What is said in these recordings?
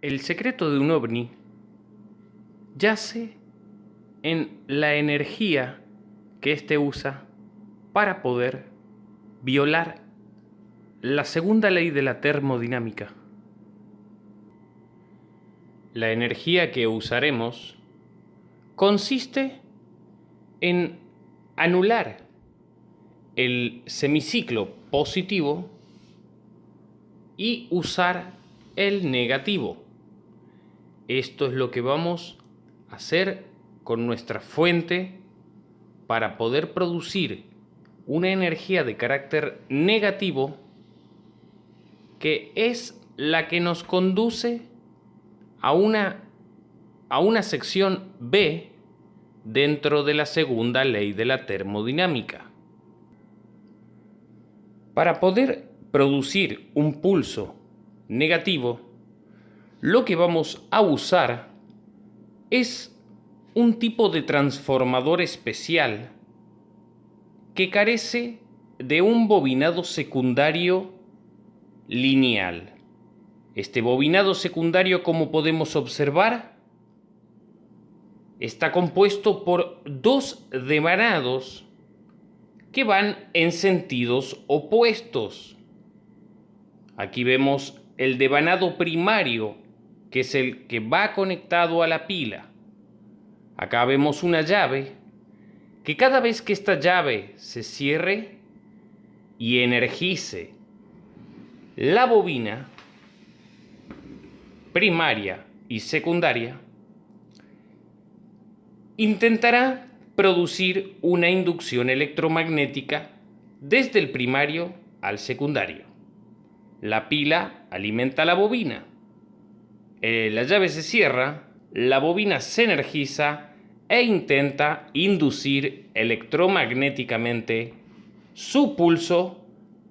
El secreto de un ovni yace en la energía que éste usa para poder violar la segunda ley de la termodinámica. La energía que usaremos consiste en anular el semiciclo positivo y usar el negativo. Esto es lo que vamos a hacer con nuestra fuente para poder producir una energía de carácter negativo que es la que nos conduce a una, a una sección B dentro de la segunda ley de la termodinámica. Para poder producir un pulso negativo, lo que vamos a usar es un tipo de transformador especial que carece de un bobinado secundario lineal. Este bobinado secundario, como podemos observar, está compuesto por dos devanados que van en sentidos opuestos. Aquí vemos el devanado primario que es el que va conectado a la pila. Acá vemos una llave que cada vez que esta llave se cierre y energice la bobina primaria y secundaria, intentará producir una inducción electromagnética desde el primario al secundario. La pila alimenta la bobina eh, la llave se cierra, la bobina se energiza e intenta inducir electromagnéticamente su pulso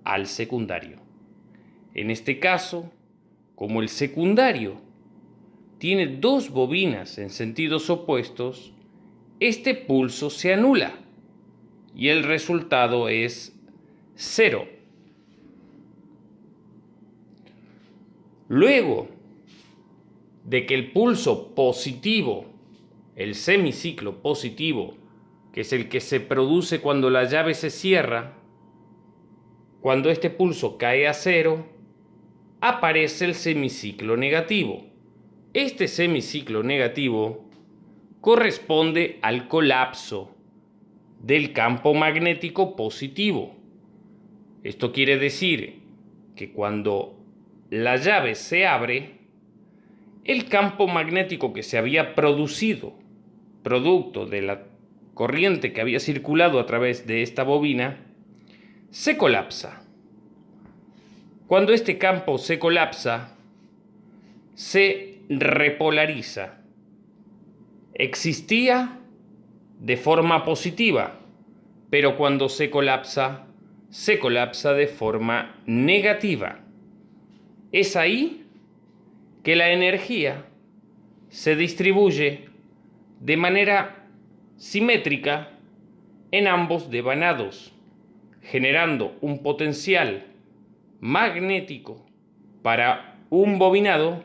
al secundario. En este caso, como el secundario tiene dos bobinas en sentidos opuestos, este pulso se anula y el resultado es cero. Luego, de que el pulso positivo, el semiciclo positivo, que es el que se produce cuando la llave se cierra, cuando este pulso cae a cero, aparece el semiciclo negativo. Este semiciclo negativo corresponde al colapso del campo magnético positivo. Esto quiere decir que cuando la llave se abre, el campo magnético que se había producido, producto de la corriente que había circulado a través de esta bobina, se colapsa. Cuando este campo se colapsa, se repolariza. Existía de forma positiva, pero cuando se colapsa, se colapsa de forma negativa. Es ahí que la energía se distribuye de manera simétrica en ambos devanados, generando un potencial magnético para un bobinado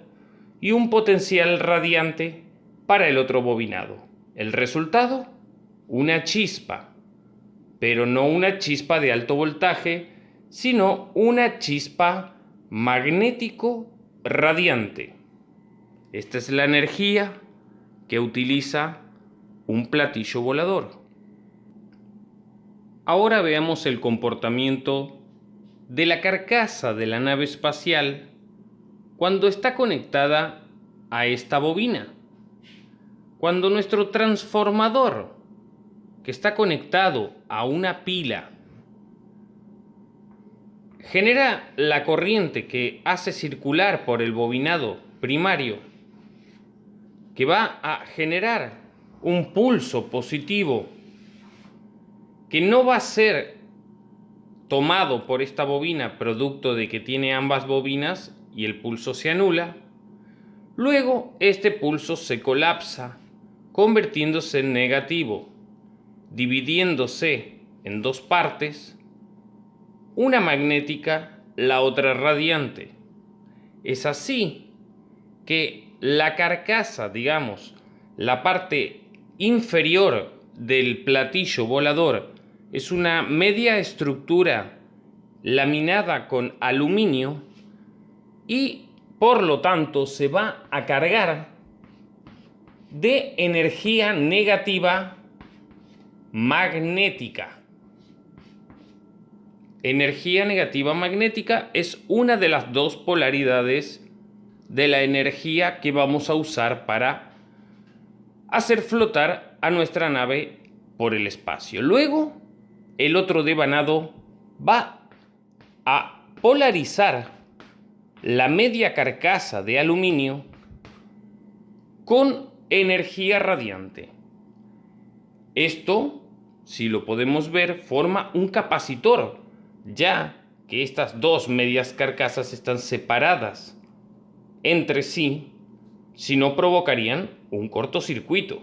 y un potencial radiante para el otro bobinado. El resultado, una chispa, pero no una chispa de alto voltaje, sino una chispa magnético radiante. Esta es la energía que utiliza un platillo volador. Ahora veamos el comportamiento de la carcasa de la nave espacial cuando está conectada a esta bobina. Cuando nuestro transformador, que está conectado a una pila genera la corriente que hace circular por el bobinado primario, que va a generar un pulso positivo que no va a ser tomado por esta bobina producto de que tiene ambas bobinas y el pulso se anula, luego este pulso se colapsa convirtiéndose en negativo, dividiéndose en dos partes una magnética, la otra radiante. Es así que la carcasa, digamos, la parte inferior del platillo volador es una media estructura laminada con aluminio y por lo tanto se va a cargar de energía negativa magnética. Energía negativa magnética es una de las dos polaridades de la energía que vamos a usar para hacer flotar a nuestra nave por el espacio. Luego, el otro devanado va a polarizar la media carcasa de aluminio con energía radiante. Esto, si lo podemos ver, forma un capacitor, ya que estas dos medias carcasas están separadas entre sí, si no provocarían un cortocircuito,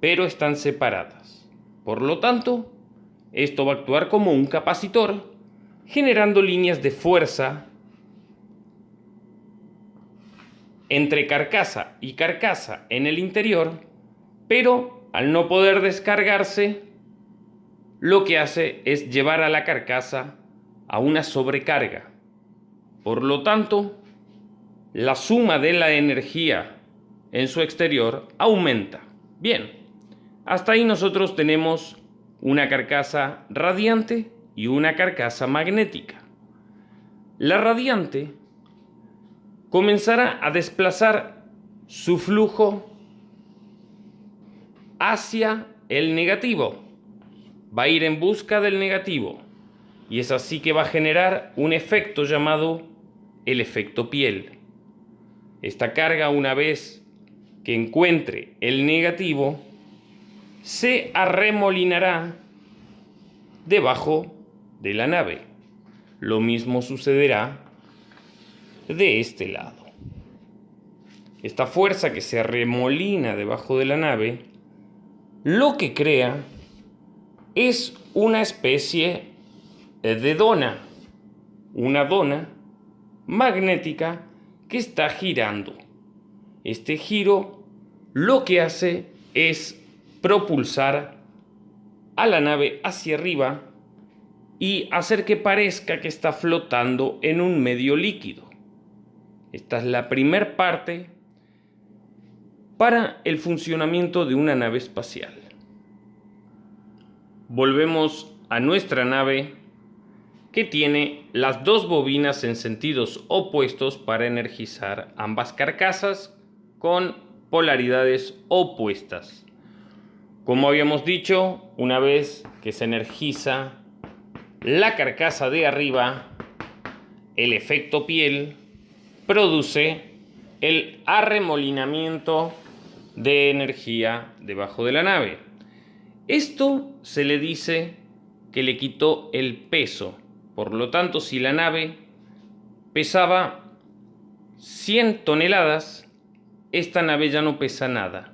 pero están separadas. Por lo tanto, esto va a actuar como un capacitor, generando líneas de fuerza entre carcasa y carcasa en el interior, pero al no poder descargarse, lo que hace es llevar a la carcasa a una sobrecarga. Por lo tanto, la suma de la energía en su exterior aumenta. Bien, hasta ahí nosotros tenemos una carcasa radiante y una carcasa magnética. La radiante comenzará a desplazar su flujo hacia el negativo. Va a ir en busca del negativo. Y es así que va a generar un efecto llamado el efecto piel. Esta carga, una vez que encuentre el negativo, se arremolinará debajo de la nave. Lo mismo sucederá de este lado. Esta fuerza que se remolina debajo de la nave, lo que crea es una especie de dona, una dona magnética que está girando. Este giro lo que hace es propulsar a la nave hacia arriba y hacer que parezca que está flotando en un medio líquido. Esta es la primera parte para el funcionamiento de una nave espacial. Volvemos a nuestra nave que tiene las dos bobinas en sentidos opuestos para energizar ambas carcasas con polaridades opuestas. Como habíamos dicho, una vez que se energiza la carcasa de arriba, el efecto piel produce el arremolinamiento de energía debajo de la nave. Esto se le dice que le quitó el peso. Por lo tanto, si la nave pesaba 100 toneladas, esta nave ya no pesa nada.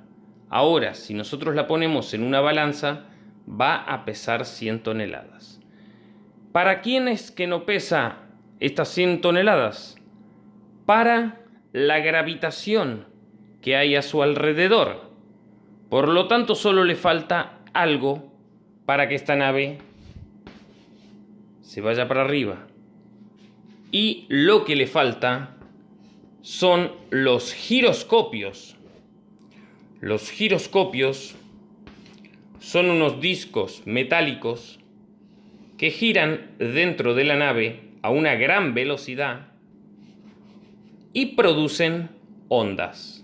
Ahora, si nosotros la ponemos en una balanza, va a pesar 100 toneladas. ¿Para quién es que no pesa estas 100 toneladas? para la gravitación que hay a su alrededor. Por lo tanto, solo le falta algo para que esta nave se vaya para arriba. Y lo que le falta son los giroscopios. Los giroscopios son unos discos metálicos que giran dentro de la nave a una gran velocidad y producen ondas.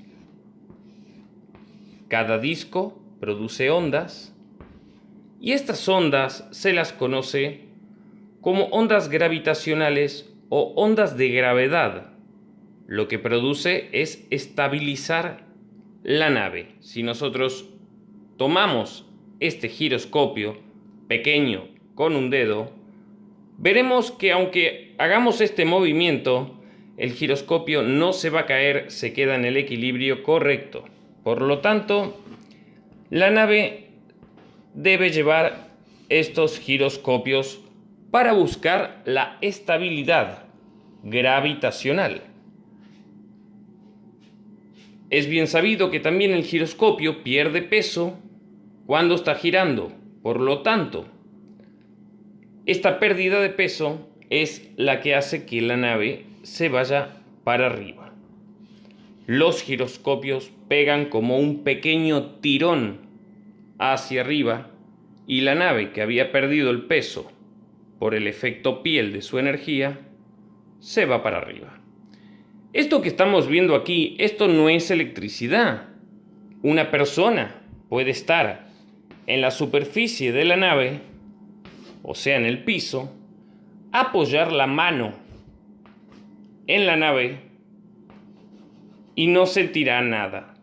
Cada disco produce ondas y estas ondas se las conoce como ondas gravitacionales o ondas de gravedad. Lo que produce es estabilizar la nave. Si nosotros tomamos este giroscopio pequeño con un dedo, veremos que aunque hagamos este movimiento, el giroscopio no se va a caer, se queda en el equilibrio correcto. Por lo tanto, la nave debe llevar estos giroscopios para buscar la estabilidad gravitacional. es bien sabido que también el giroscopio pierde peso cuando está girando. Por lo tanto, esta pérdida de peso es la que hace que la nave se vaya para arriba. Los giroscopios pegan como un pequeño tirón hacia arriba y la nave que había perdido el peso por el efecto piel de su energía se va para arriba. Esto que estamos viendo aquí, esto no es electricidad. Una persona puede estar en la superficie de la nave, o sea, en el piso, apoyar la mano en la nave y no sentirá nada.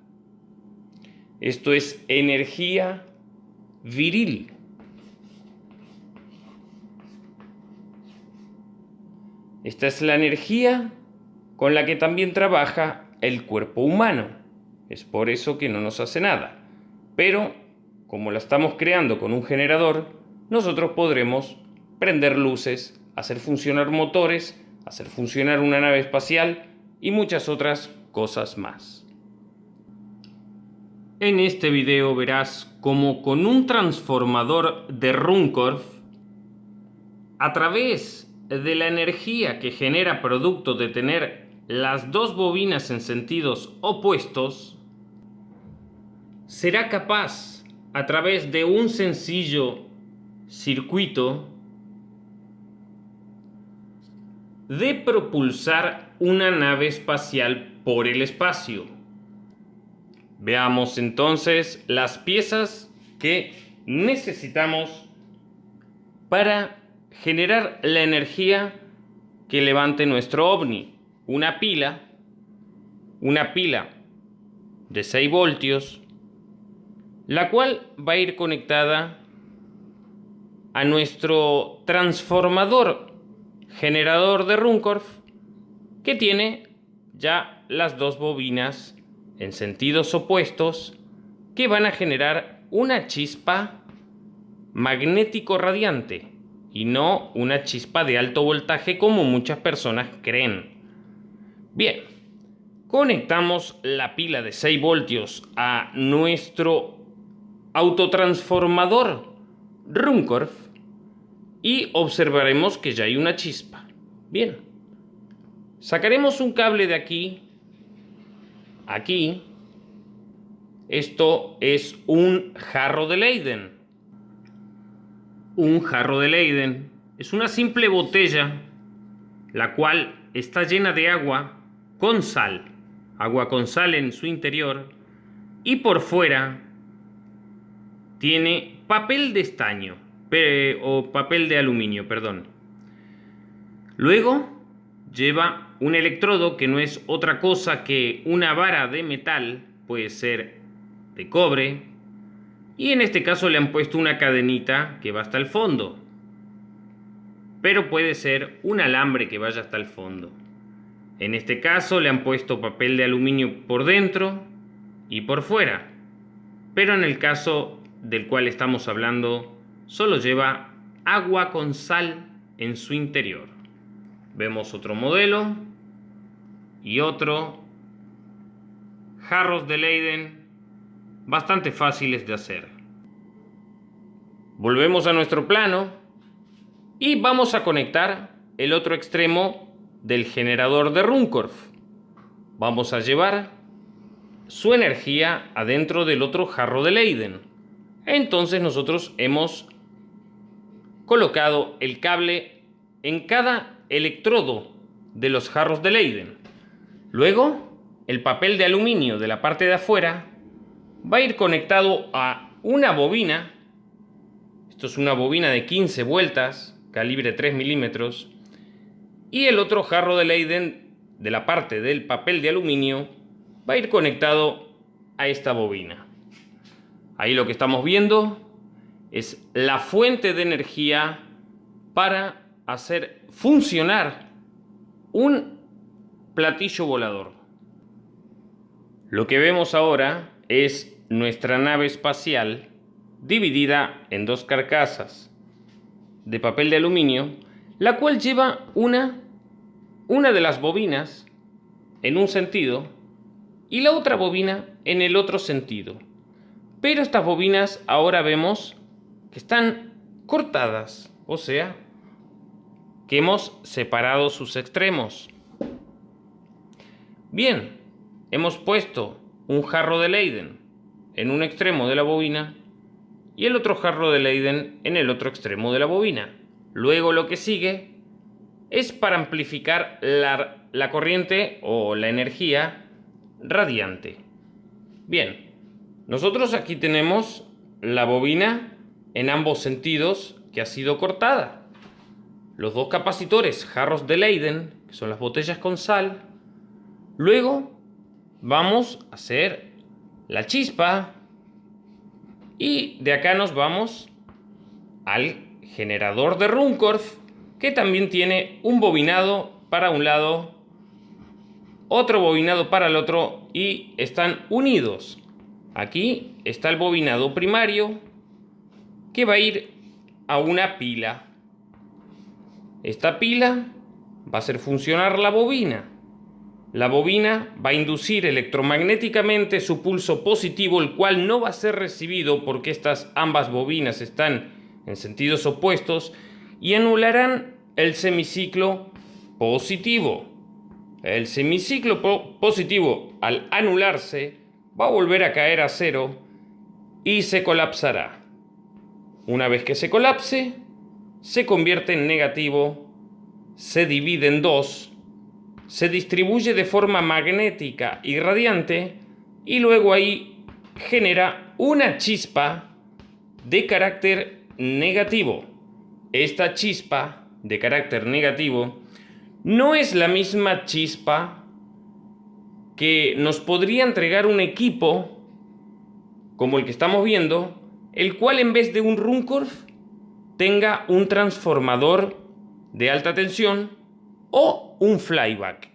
Esto es energía viril. Esta es la energía con la que también trabaja el cuerpo humano. Es por eso que no nos hace nada. Pero, como la estamos creando con un generador, nosotros podremos prender luces, hacer funcionar motores, hacer funcionar una nave espacial y muchas otras cosas más. En este video verás cómo con un transformador de Runcorf, a través de la energía que genera producto de tener las dos bobinas en sentidos opuestos, será capaz, a través de un sencillo circuito, de propulsar una nave espacial por el espacio. Veamos entonces las piezas que necesitamos para generar la energía que levante nuestro ovni. Una pila, una pila de 6 voltios, la cual va a ir conectada a nuestro transformador generador de Runcorf que tiene ya las dos bobinas en sentidos opuestos que van a generar una chispa magnético radiante y no una chispa de alto voltaje como muchas personas creen. Bien, conectamos la pila de 6 voltios a nuestro autotransformador Runcorf y observaremos que ya hay una chispa. Bien, sacaremos un cable de aquí aquí. Esto es un jarro de Leiden. Un jarro de Leiden es una simple botella la cual está llena de agua con sal. Agua con sal en su interior y por fuera tiene papel de estaño o papel de aluminio, perdón. Luego lleva un electrodo que no es otra cosa que una vara de metal, puede ser de cobre, y en este caso le han puesto una cadenita que va hasta el fondo. Pero puede ser un alambre que vaya hasta el fondo. En este caso le han puesto papel de aluminio por dentro y por fuera. Pero en el caso del cual estamos hablando, solo lleva agua con sal en su interior. Vemos otro modelo y otro. Jarros de Leiden bastante fáciles de hacer. Volvemos a nuestro plano y vamos a conectar el otro extremo del generador de Runcorf. Vamos a llevar su energía adentro del otro jarro de Leiden. Entonces nosotros hemos colocado el cable en cada electrodo de los jarros de Leiden. Luego, el papel de aluminio de la parte de afuera va a ir conectado a una bobina. Esto es una bobina de 15 vueltas, calibre 3 milímetros. Y el otro jarro de Leiden de la parte del papel de aluminio va a ir conectado a esta bobina. Ahí lo que estamos viendo es la fuente de energía para hacer funcionar un platillo volador. Lo que vemos ahora es nuestra nave espacial dividida en dos carcasas de papel de aluminio, la cual lleva una, una de las bobinas en un sentido y la otra bobina en el otro sentido. Pero estas bobinas ahora vemos que están cortadas, o sea, que hemos separado sus extremos. Bien, hemos puesto un jarro de Leiden en un extremo de la bobina y el otro jarro de Leiden en el otro extremo de la bobina. Luego lo que sigue es para amplificar la, la corriente o la energía radiante. Bien, nosotros aquí tenemos la bobina en ambos sentidos que ha sido cortada. Los dos capacitores, jarros de Leiden, que son las botellas con sal. Luego vamos a hacer la chispa y de acá nos vamos al generador de Runcorf que también tiene un bobinado para un lado, otro bobinado para el otro y están unidos. Aquí está el bobinado primario que va a ir a una pila. Esta pila va a hacer funcionar la bobina. La bobina va a inducir electromagnéticamente su pulso positivo, el cual no va a ser recibido porque estas ambas bobinas están en sentidos opuestos y anularán el semiciclo positivo. El semiciclo positivo, al anularse, va a volver a caer a cero y se colapsará. Una vez que se colapse, se convierte en negativo, se divide en dos, se distribuye de forma magnética y radiante y luego ahí genera una chispa de carácter negativo. Esta chispa de carácter negativo no es la misma chispa que nos podría entregar un equipo como el que estamos viendo, el cual en vez de un Runcorf tenga un transformador de alta tensión o un flyback.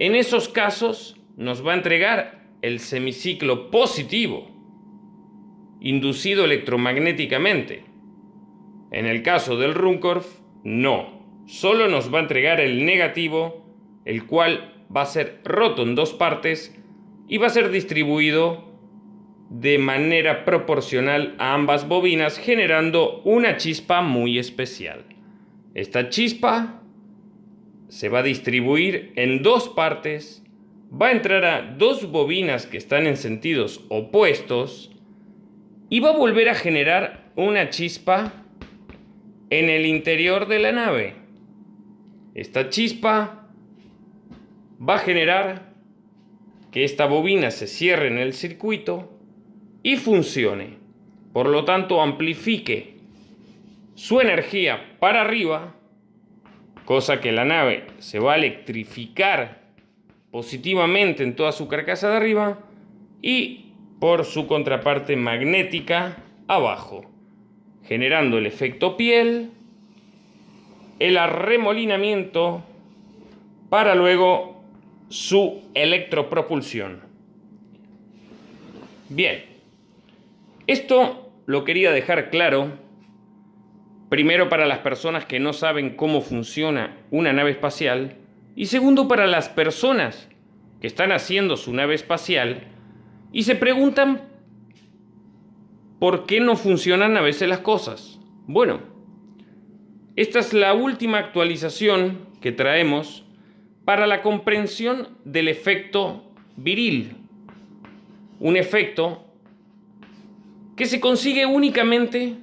En esos casos nos va a entregar el semiciclo positivo, inducido electromagnéticamente. En el caso del Runcorf, no, solo nos va a entregar el negativo, el cual va a ser roto en dos partes y va a ser distribuido de manera proporcional a ambas bobinas generando una chispa muy especial. Esta chispa se va a distribuir en dos partes, va a entrar a dos bobinas que están en sentidos opuestos y va a volver a generar una chispa en el interior de la nave. Esta chispa va a generar que esta bobina se cierre en el circuito y funcione. Por lo tanto, amplifique su energía para arriba, cosa que la nave se va a electrificar positivamente en toda su carcasa de arriba y por su contraparte magnética abajo generando el efecto piel, el arremolinamiento para luego su electropropulsión. Bien, esto lo quería dejar claro, primero para las personas que no saben cómo funciona una nave espacial y segundo para las personas que están haciendo su nave espacial y se preguntan ¿Por qué no funcionan a veces las cosas? Bueno, esta es la última actualización que traemos para la comprensión del efecto viril. Un efecto que se consigue únicamente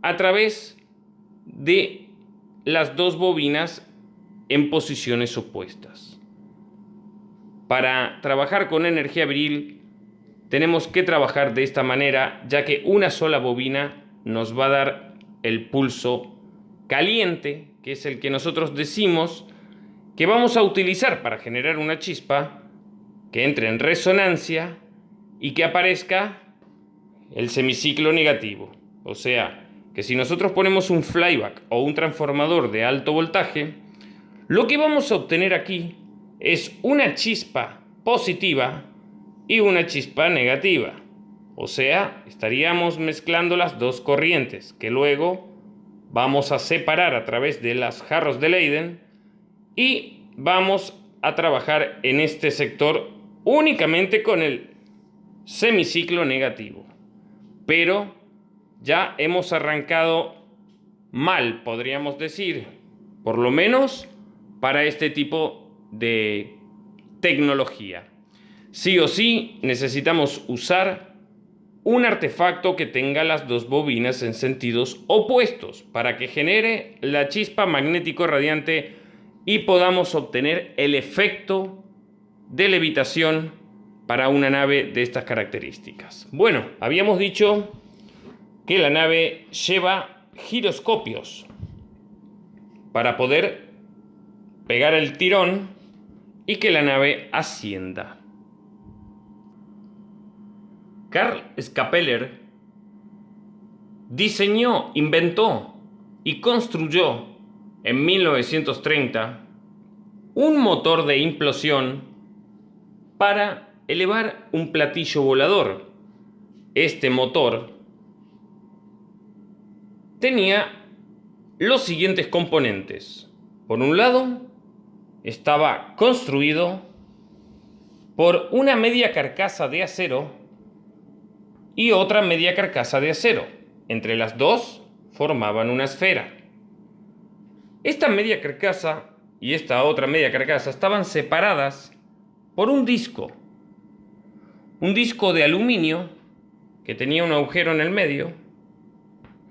a través de las dos bobinas en posiciones opuestas. Para trabajar con energía viril tenemos que trabajar de esta manera, ya que una sola bobina nos va a dar el pulso caliente, que es el que nosotros decimos que vamos a utilizar para generar una chispa que entre en resonancia y que aparezca el semiciclo negativo. O sea, que si nosotros ponemos un flyback o un transformador de alto voltaje, lo que vamos a obtener aquí es una chispa positiva y una chispa negativa. O sea, estaríamos mezclando las dos corrientes que luego vamos a separar a través de las jarros de Leiden y vamos a trabajar en este sector únicamente con el semiciclo negativo. Pero ya hemos arrancado mal, podríamos decir, por lo menos para este tipo de tecnología. Sí o sí necesitamos usar un artefacto que tenga las dos bobinas en sentidos opuestos para que genere la chispa magnético radiante y podamos obtener el efecto de levitación para una nave de estas características. Bueno, habíamos dicho que la nave lleva giroscopios para poder pegar el tirón y que la nave ascienda. Karl Scapeller diseñó, inventó y construyó en 1930 un motor de implosión para elevar un platillo volador. Este motor tenía los siguientes componentes. Por un lado, estaba construido por una media carcasa de acero y otra media carcasa de acero. Entre las dos formaban una esfera. Esta media carcasa y esta otra media carcasa estaban separadas por un disco. Un disco de aluminio que tenía un agujero en el medio.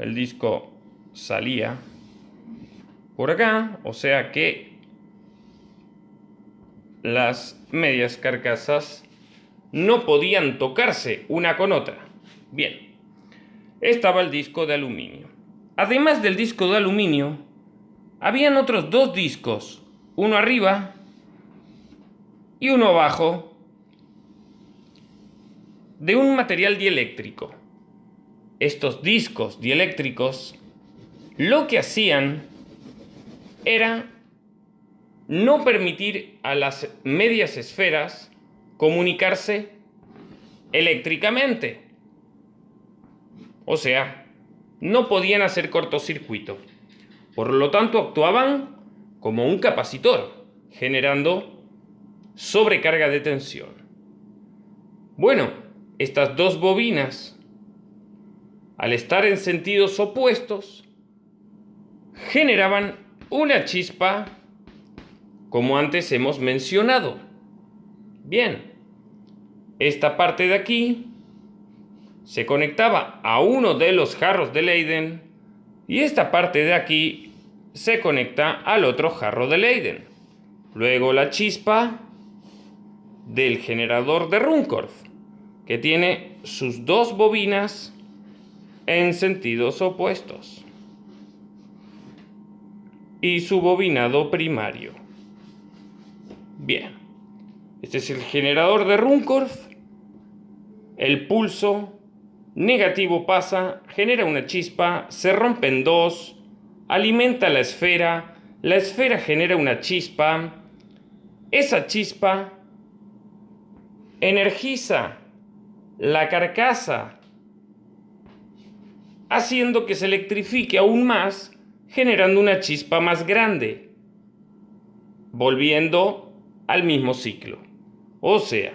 El disco salía por acá, o sea que las medias carcasas no podían tocarse una con otra. Bien, estaba el disco de aluminio. Además del disco de aluminio, habían otros dos discos, uno arriba y uno abajo, de un material dieléctrico. Estos discos dieléctricos lo que hacían era no permitir a las medias esferas comunicarse eléctricamente. O sea, no podían hacer cortocircuito. Por lo tanto, actuaban como un capacitor, generando sobrecarga de tensión. Bueno, estas dos bobinas, al estar en sentidos opuestos, generaban una chispa como antes hemos mencionado. Bien, esta parte de aquí se conectaba a uno de los jarros de Leiden y esta parte de aquí se conecta al otro jarro de Leiden. Luego la chispa del generador de Runcorf, que tiene sus dos bobinas en sentidos opuestos. Y su bobinado primario. Bien, este es el generador de Runcorf. El pulso negativo pasa, genera una chispa, se rompe en dos, alimenta la esfera, la esfera genera una chispa, esa chispa energiza la carcasa, haciendo que se electrifique aún más, generando una chispa más grande, volviendo al mismo ciclo, o sea,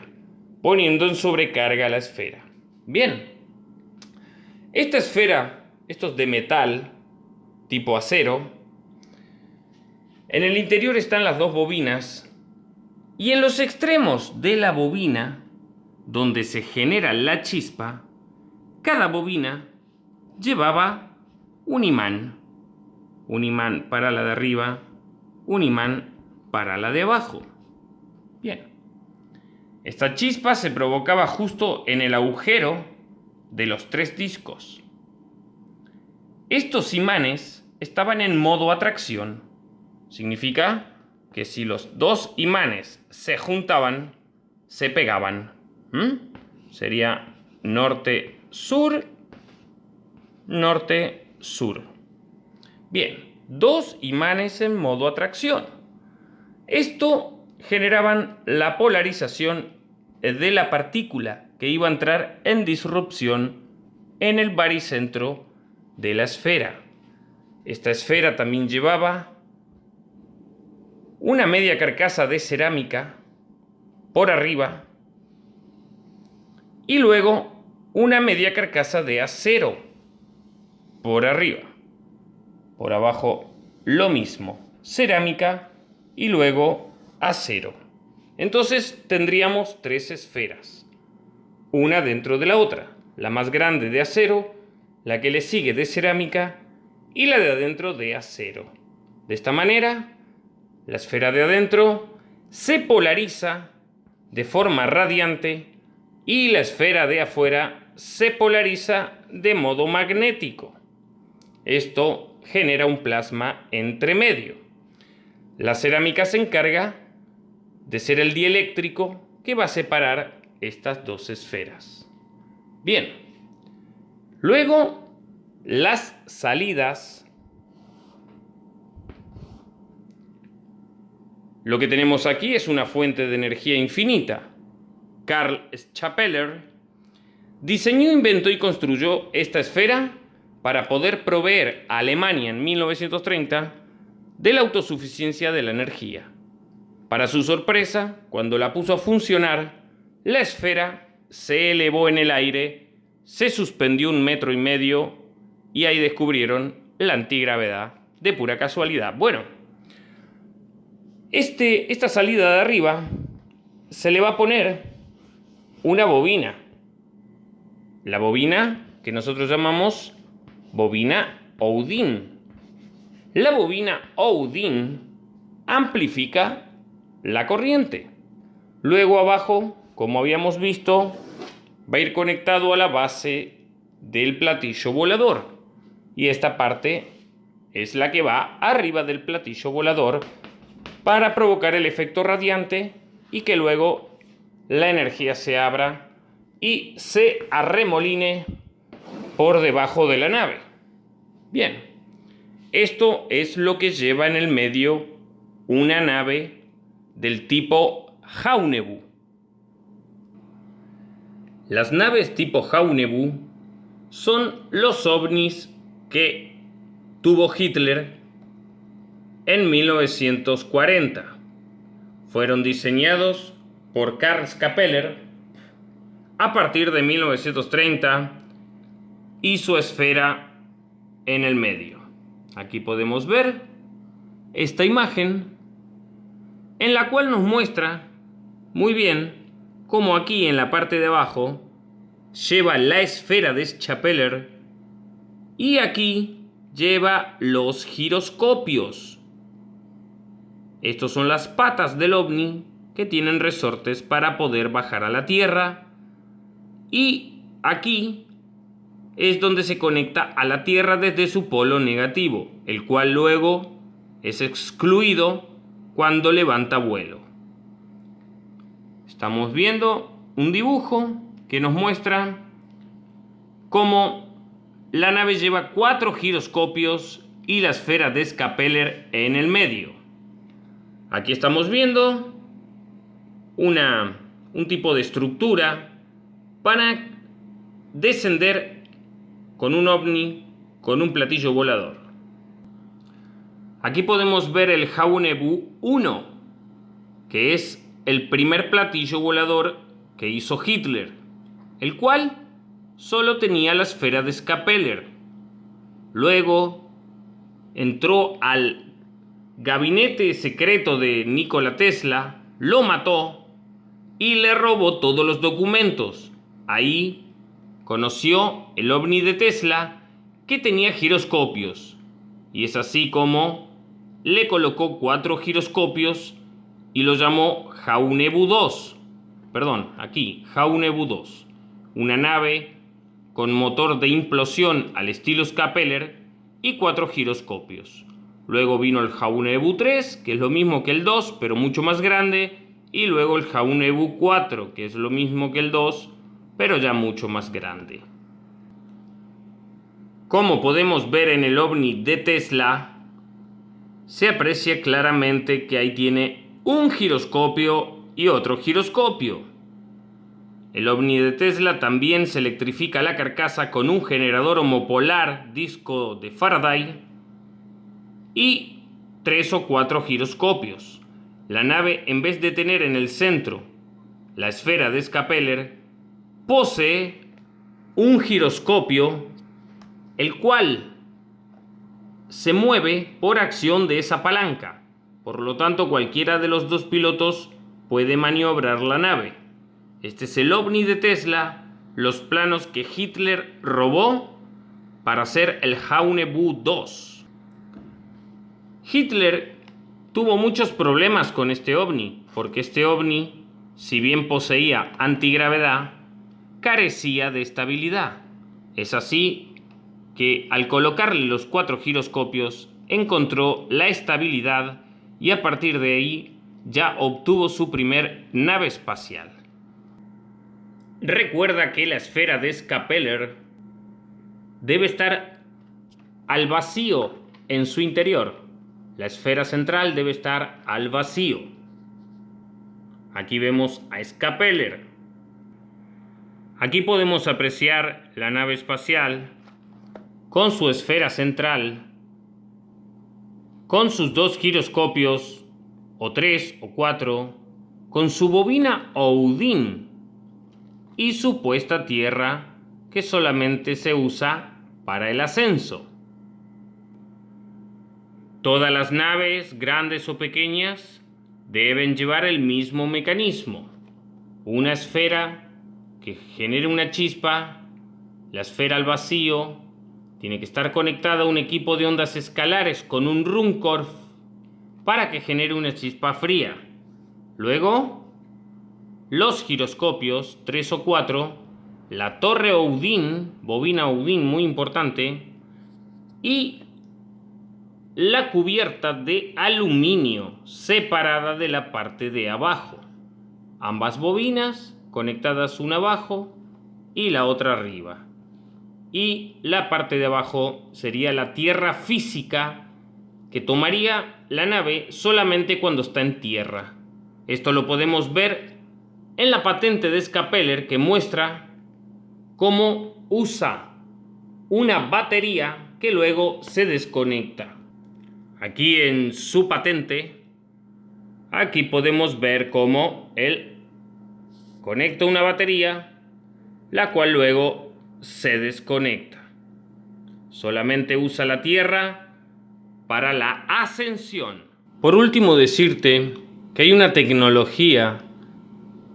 poniendo en sobrecarga la esfera. Bien, esta esfera, estos de metal, tipo acero, en el interior están las dos bobinas y en los extremos de la bobina, donde se genera la chispa, cada bobina llevaba un imán. Un imán para la de arriba, un imán para la de abajo. Bien. Esta chispa se provocaba justo en el agujero de los tres discos. Estos imanes estaban en modo atracción. Significa que si los dos imanes se juntaban, se pegaban. ¿Mm? Sería norte-sur, norte-sur. Bien, dos imanes en modo atracción. Esto generaban la polarización de la partícula que iba a entrar en disrupción en el baricentro de la esfera. Esta esfera también llevaba una media carcasa de cerámica por arriba y luego una media carcasa de acero por arriba. Por abajo lo mismo, cerámica y luego acero. Entonces tendríamos tres esferas, una dentro de la otra, la más grande de acero, la que le sigue de cerámica y la de adentro de acero. De esta manera, la esfera de adentro se polariza de forma radiante y la esfera de afuera se polariza de modo magnético. Esto genera un plasma entre medio. La cerámica se encarga de ser el dieléctrico que va a separar estas dos esferas. Bien, luego las salidas Lo que tenemos aquí es una fuente de energía infinita. Karl Schapeller diseñó, inventó y construyó esta esfera para poder proveer a Alemania en 1930 de la autosuficiencia de la energía. Para su sorpresa, cuando la puso a funcionar, la esfera se elevó en el aire, se suspendió un metro y medio y ahí descubrieron la antigravedad de pura casualidad. Bueno, este, esta salida de arriba se le va a poner una bobina. La bobina que nosotros llamamos bobina Oudin. La bobina Oudin amplifica la corriente. Luego abajo, como habíamos visto, va a ir conectado a la base del platillo volador. Y esta parte es la que va arriba del platillo volador para provocar el efecto radiante y que luego la energía se abra y se arremoline por debajo de la nave. Bien, esto es lo que lleva en el medio una nave del tipo Jaunebu. Las naves tipo Jaunebu son los ovnis que tuvo Hitler en 1940. Fueron diseñados por Karl Skapeller a partir de 1930 y su esfera en el medio. Aquí podemos ver esta imagen en la cual nos muestra muy bien cómo aquí en la parte de abajo lleva la esfera de Schapeller y aquí lleva los giroscopios. Estos son las patas del ovni que tienen resortes para poder bajar a la Tierra. Y aquí es donde se conecta a la Tierra desde su polo negativo, el cual luego es excluido cuando levanta vuelo. Estamos viendo un dibujo que nos muestra cómo la nave lleva cuatro giroscopios y la esfera de Scapeller en el medio. Aquí estamos viendo una, un tipo de estructura para descender con un ovni, con un platillo volador. Aquí podemos ver el Jaunebu 1, que es el primer platillo volador que hizo Hitler, el cual solo tenía la esfera de Skapeller. Luego entró al gabinete secreto de Nikola Tesla, lo mató y le robó todos los documentos. Ahí conoció el ovni de Tesla que tenía giroscopios. Y es así como le colocó cuatro giroscopios y lo llamó Jaunebu 2. Perdón, aquí, Jaunebu 2. Una nave con motor de implosión al estilo Scapeller y cuatro giroscopios. Luego vino el Jaun Ebu 3, que es lo mismo que el 2, pero mucho más grande. Y luego el Jaun Ebu 4, que es lo mismo que el 2, pero ya mucho más grande. Como podemos ver en el ovni de Tesla, se aprecia claramente que ahí tiene un giroscopio y otro giroscopio. El ovni de Tesla también se electrifica la carcasa con un generador homopolar disco de Faraday y tres o cuatro giroscopios. La nave, en vez de tener en el centro la esfera de Scapeller, posee un giroscopio, el cual se mueve por acción de esa palanca. Por lo tanto, cualquiera de los dos pilotos puede maniobrar la nave. Este es el ovni de Tesla, los planos que Hitler robó para hacer el Haunebu 2. Hitler tuvo muchos problemas con este ovni, porque este ovni, si bien poseía antigravedad, carecía de estabilidad. Es así que al colocarle los cuatro giroscopios encontró la estabilidad y a partir de ahí ya obtuvo su primer nave espacial. Recuerda que la esfera de Scapeller debe estar al vacío en su interior. La esfera central debe estar al vacío. Aquí vemos a Scapeller. Aquí podemos apreciar la nave espacial con su esfera central, con sus dos giroscopios, o tres o cuatro, con su bobina Odin y su puesta tierra que solamente se usa para el ascenso. Todas las naves, grandes o pequeñas, deben llevar el mismo mecanismo. Una esfera que genere una chispa, la esfera al vacío, tiene que estar conectada a un equipo de ondas escalares con un Runcorf para que genere una chispa fría. Luego, los giroscopios, 3 o 4, la torre Odin, bobina Odin muy importante, y la cubierta de aluminio separada de la parte de abajo. Ambas bobinas conectadas una abajo y la otra arriba y la parte de abajo sería la tierra física que tomaría la nave solamente cuando está en tierra. Esto lo podemos ver en la patente de Scapeller que muestra cómo usa una batería que luego se desconecta. Aquí en su patente, aquí podemos ver cómo él conecta una batería, la cual luego se desconecta. Solamente usa la Tierra para la ascensión. Por último, decirte que hay una tecnología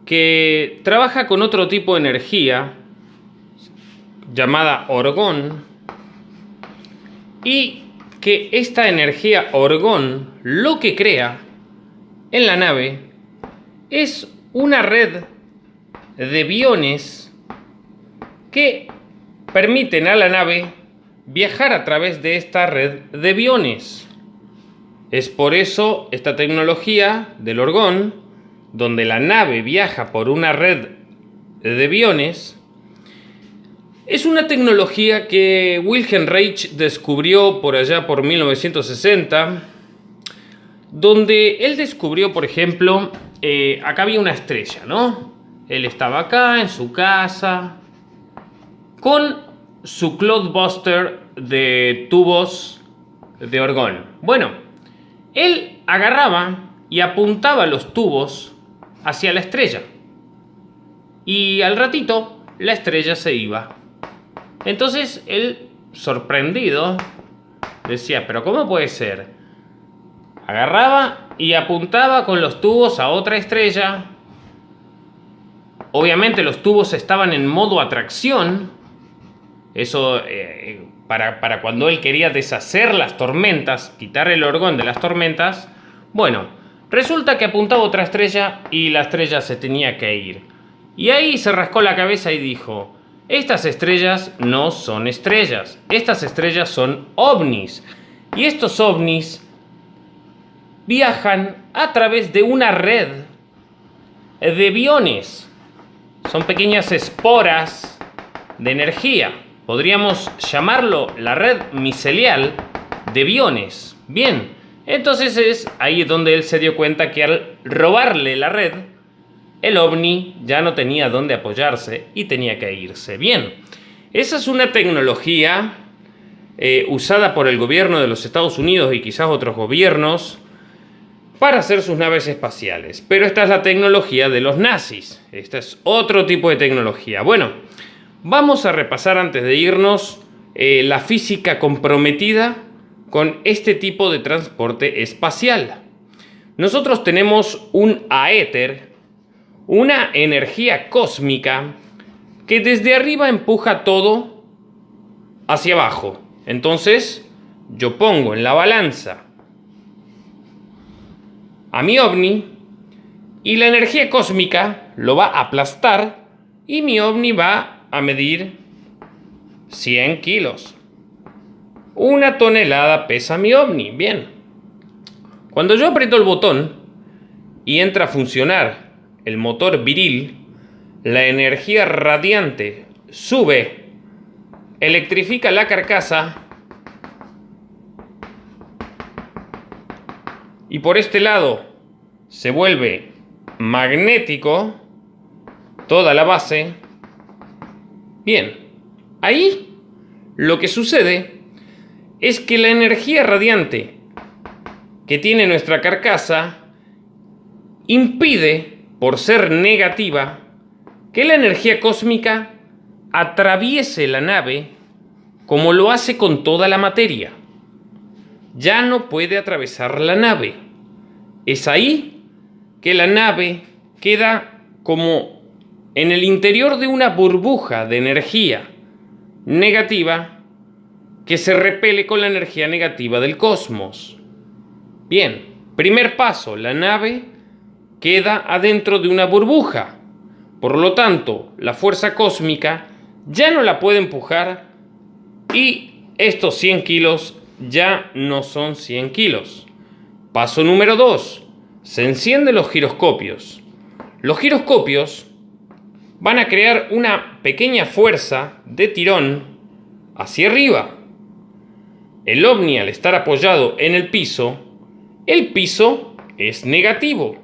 que trabaja con otro tipo de energía llamada orgón y que esta energía orgón lo que crea en la nave es una red de biones que permiten a la nave viajar a través de esta red de biones. Es por eso esta tecnología del orgón, donde la nave viaja por una red de biones, es una tecnología que Wilhelm Reich descubrió por allá por 1960, donde él descubrió, por ejemplo, eh, acá había una estrella, ¿no? Él estaba acá en su casa, con su Cloudbuster de tubos de orgón. Bueno, él agarraba y apuntaba los tubos hacia la estrella. Y al ratito la estrella se iba. Entonces él, sorprendido, decía, pero ¿cómo puede ser? Agarraba y apuntaba con los tubos a otra estrella. Obviamente los tubos estaban en modo atracción eso, eh, para, para, cuando él quería deshacer las tormentas, quitar el orgón de las tormentas, bueno, resulta que apuntaba otra estrella y la estrella se tenía que ir. Y ahí se rascó la cabeza y dijo, estas estrellas no son estrellas, estas estrellas son ovnis. Y estos ovnis viajan a través de una red de biones. Son pequeñas esporas de energía. Podríamos llamarlo la red micelial de biones. Bien, entonces es ahí donde él se dio cuenta que al robarle la red, el ovni ya no tenía dónde apoyarse y tenía que irse. Bien, esa es una tecnología eh, usada por el gobierno de los Estados Unidos y quizás otros gobiernos para hacer sus naves espaciales. Pero esta es la tecnología de los nazis. Esta es otro tipo de tecnología. Bueno, vamos a repasar antes de irnos eh, la física comprometida con este tipo de transporte espacial. Nosotros tenemos un aéter, una energía cósmica que desde arriba empuja todo hacia abajo. Entonces, yo pongo en la balanza a mi ovni y la energía cósmica lo va a aplastar y mi ovni va a medir 100 kilos. Una tonelada pesa mi ovni, bien. Cuando yo aprieto el botón y entra a funcionar el motor viril, la energía radiante sube, electrifica la carcasa y por este lado se vuelve magnético toda la base. Bien, ahí lo que sucede es que la energía radiante que tiene nuestra carcasa impide, por ser negativa, que la energía cósmica atraviese la nave como lo hace con toda la materia ya no puede atravesar la nave. Es ahí que la nave queda como en el interior de una burbuja de energía negativa que se repele con la energía negativa del cosmos. Bien, primer paso, la nave queda adentro de una burbuja. Por lo tanto, la fuerza cósmica ya no la puede empujar y estos 100 kilos ya no son 100 kilos. Paso número 2. Se encienden los giroscopios. Los giroscopios van a crear una pequeña fuerza de tirón hacia arriba. El ovni al estar apoyado en el piso, el piso es negativo.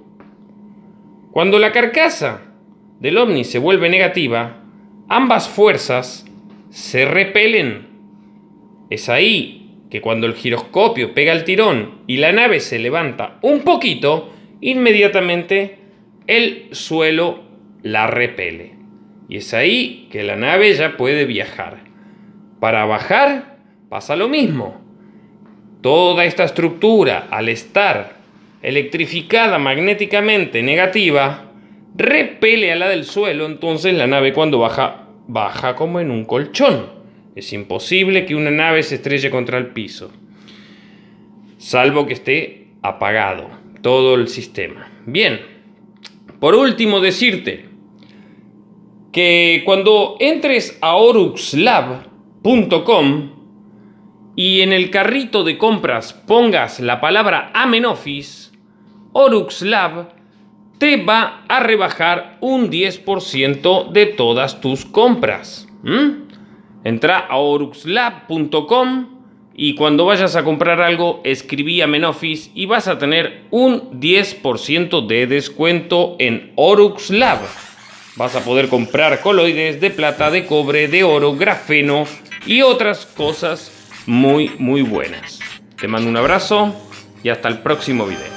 Cuando la carcasa del ovni se vuelve negativa, ambas fuerzas se repelen. Es ahí que cuando el giroscopio pega el tirón y la nave se levanta un poquito, inmediatamente el suelo la repele. Y es ahí que la nave ya puede viajar. Para bajar pasa lo mismo. Toda esta estructura, al estar electrificada magnéticamente negativa, repele a la del suelo, entonces la nave cuando baja, baja como en un colchón. Es imposible que una nave se estrelle contra el piso, salvo que esté apagado todo el sistema. Bien, por último decirte que cuando entres a oruxlab.com y en el carrito de compras pongas la palabra Amenofis, Oruxlab te va a rebajar un 10% de todas tus compras. Entra a oruxlab.com y cuando vayas a comprar algo, escribí a y vas a tener un 10% de descuento en Orux Lab. Vas a poder comprar coloides de plata, de cobre, de oro, grafeno y otras cosas muy, muy buenas. Te mando un abrazo y hasta el próximo video.